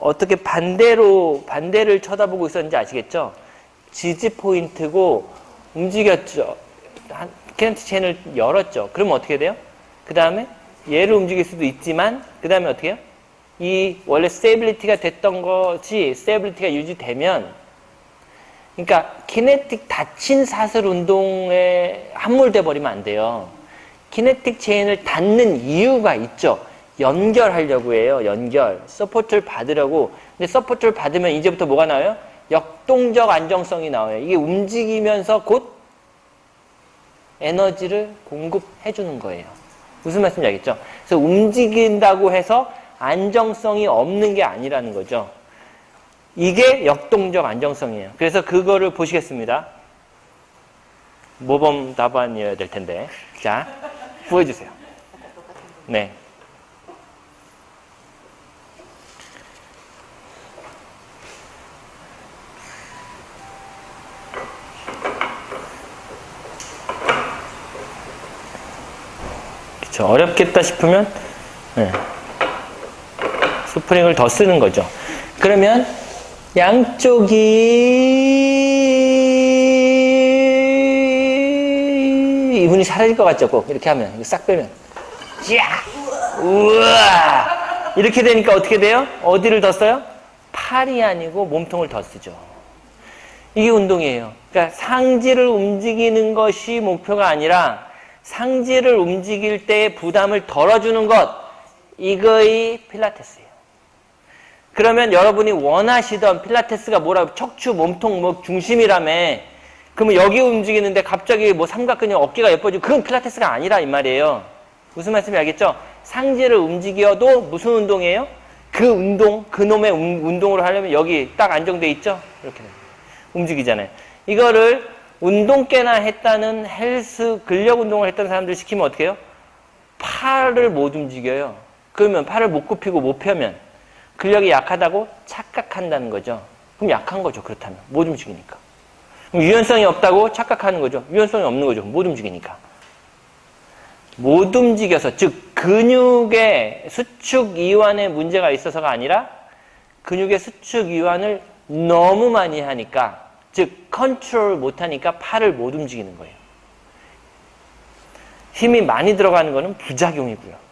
어떻게 반대로 반대를 쳐다보고 있었는지 아시겠죠? 지지 포인트고 움직였죠. kinetic chain을 열었죠. 그러면 어떻게 돼요? 그 다음에 얘를 움직일 수도 있지만 그 다음에 어떻게 해요? 이 원래 stability가 됐던 것이 stability가 유지되면 그러니까 kinetic 닫힌 사슬 운동에 함몰돼 버리면 안 돼요. kinetic chain을 닫는 이유가 있죠. 연결하려고 해요. 연결. support를 받으려고. 근데 support를 받으면 이제부터 뭐가 나와요? 역동적 안정성이 나와요. 이게 움직이면서 곧 에너지를 공급해 주는 거예요. 무슨 말씀인지 알겠죠? 그래서 움직인다고 해서 안정성이 없는 게 아니라는 거죠. 이게 역동적 안정성이에요. 그래서 그거를 보시겠습니다. 모범 답안이어야 될 텐데. 자, 보여주세요. 네. 그렇죠. 어렵겠다 싶으면 네. 스프링을 더 쓰는 거죠. 그러면 양쪽이 이분이 사라질 것 같죠? 꼭 이렇게 하면 싹 빼면 야 우와 이렇게 되니까 어떻게 돼요? 어디를 더 써요? 팔이 아니고 몸통을 더 쓰죠. 이게 운동이에요. 그러니까 상지를 움직이는 것이 목표가 아니라 상지를 움직일 때 부담을 덜어주는 것 이거의 필라테스예요. 그러면 여러분이 원하시던 필라테스가 뭐라고 척추, 몸통, 뭐 중심이라며 그러면 여기 움직이는데 갑자기 뭐 삼각근육 어깨가 예뻐지고 그건 필라테스가 아니라 이 말이에요. 무슨 말씀이 알겠죠? 상지를 움직여도 무슨 운동이에요? 그 운동, 그 놈의 운동으로 하려면 여기 딱 안정돼 있죠? 이렇게 움직이잖아요. 이거를 운동깨나 했다는 헬스, 근력 운동을 했던 사람들 시키면 어떻게 해요? 팔을 못 움직여요. 그러면 팔을 못 굽히고 못 펴면 근력이 약하다고 착각한다는 거죠. 그럼 약한 거죠. 그렇다면. 못 움직이니까. 유연성이 없다고 착각하는 거죠. 유연성이 없는 거죠. 못 움직이니까. 못 움직여서 즉 근육의 수축 이완에 문제가 있어서가 아니라 근육의 수축 이완을 너무 많이 하니까 즉 컨트롤 못하니까 팔을 못 움직이는 거예요. 힘이 많이 들어가는 거는 부작용이고요.